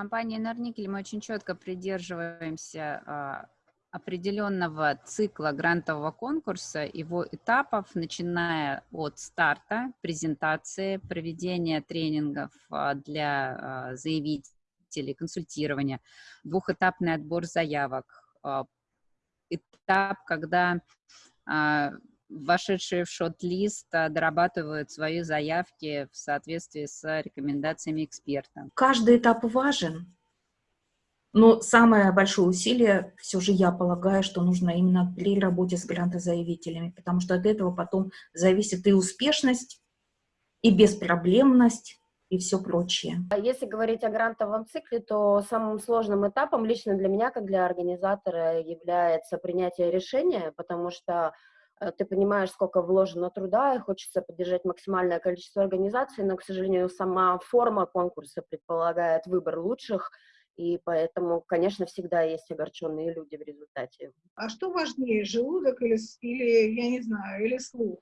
компании «Норникель» мы очень четко придерживаемся а, определенного цикла грантового конкурса, его этапов, начиная от старта, презентации, проведения тренингов а, для а, заявителей, консультирования, двухэтапный отбор заявок, этап, когда вошедшие в шот-лист дорабатывают свои заявки в соответствии с рекомендациями эксперта. Каждый этап важен, но самое большое усилие все же я полагаю, что нужно именно при работе с грантозаявителями, потому что от этого потом зависит и успешность, и беспроблемность, и все прочее. А если говорить о грантовом цикле, то самым сложным этапом лично для меня, как для организатора, является принятие решения, потому что ты понимаешь, сколько вложено труда, и хочется поддержать максимальное количество организаций, но, к сожалению, сама форма конкурса предполагает выбор лучших, и поэтому, конечно, всегда есть огорченные люди в результате. А что важнее, желудок или, или я не знаю, или слух?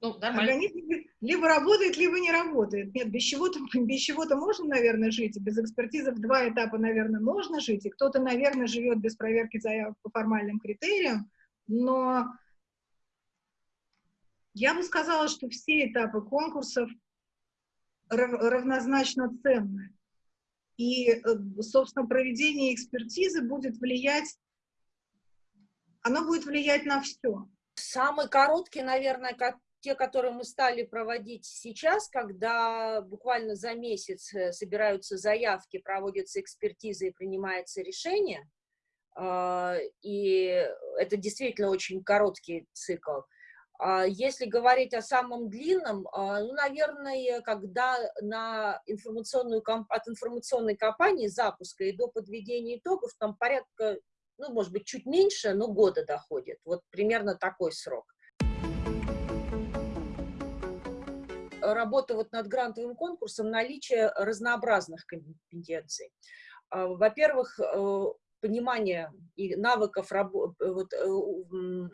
Ну, нормально. Организм либо работает, либо не работает. Нет, без чего-то без чего-то можно, наверное, жить, и без экспертизы в два этапа, наверное, можно жить, и кто-то, наверное, живет без проверки заявок по формальным критериям, но я бы сказала, что все этапы конкурсов равнозначно ценны. И, э, собственно, проведение экспертизы будет влиять, оно будет влиять на все. Самый короткий, наверное, те, которые мы стали проводить сейчас, когда буквально за месяц э, собираются заявки, проводятся экспертизы и принимается решение, и это действительно очень короткий цикл. А если говорить о самом длинном, а, ну, наверное, когда на информационную, от информационной кампании запуска и до подведения итогов, там порядка, ну, может быть, чуть меньше, но года доходит. Вот примерно такой срок. Работа вот над грантовым конкурсом, наличие разнообразных компетенций. А, во-первых, э, понимание и навыков вот, э,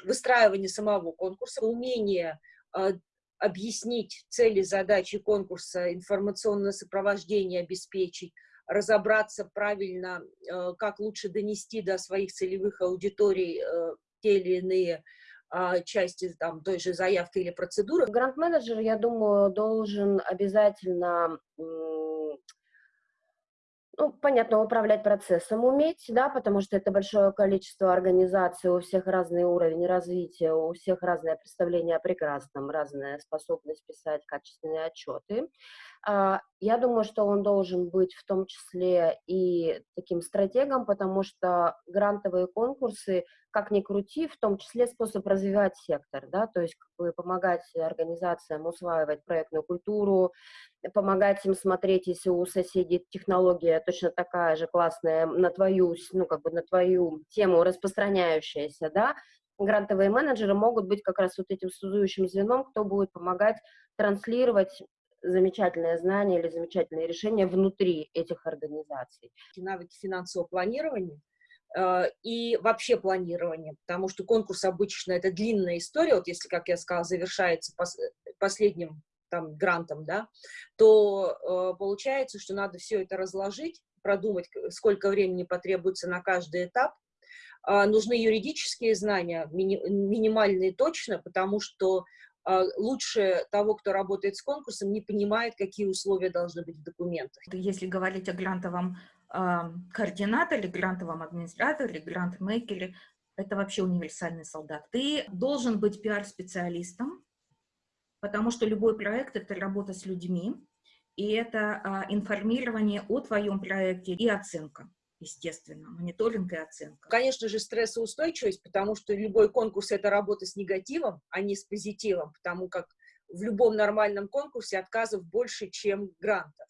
выстраивания самого конкурса, умение а, объяснить цели, задачи конкурса, информационное сопровождение обеспечить, разобраться правильно, э, как лучше донести до своих целевых аудиторий э, те или иные а, части там, той же заявки или процедуры. Грант-менеджер, я думаю, должен обязательно ну, понятно, управлять процессом уметь, да, потому что это большое количество организаций, у всех разный уровень развития, у всех разное представление о прекрасном, разная способность писать качественные отчеты. А, я думаю, что он должен быть в том числе и таким стратегом, потому что грантовые конкурсы, как ни крути, в том числе способ развивать сектор, да, то есть как бы помогать организациям усваивать проектную культуру, помогать им смотреть, если у соседей технология точно такая же классная на твою, ну, как бы на твою тему распространяющаяся, да, грантовые менеджеры могут быть как раз вот этим связующим звеном, кто будет помогать транслировать замечательное знание или замечательные решения внутри этих организаций. Навыки финансового планирования и вообще планирования, потому что конкурс обычно это длинная история, вот если, как я сказала, завершается пос последним там грантом, да, то э, получается, что надо все это разложить, продумать, сколько времени потребуется на каждый этап, э, нужны юридические знания, мини минимальные точно, потому что а, лучше того, кто работает с конкурсом, не понимает, какие условия должны быть в документах. Если говорить о грантовом э, координаторе, грантовом администраторе, грант-мейкере, это вообще универсальный солдат. Ты должен быть пиар-специалистом, потому что любой проект — это работа с людьми, и это э, информирование о твоем проекте и оценка естественно, мониторинг и оценка. Конечно же, стрессоустойчивость, потому что любой конкурс — это работа с негативом, а не с позитивом, потому как в любом нормальном конкурсе отказов больше, чем гранта.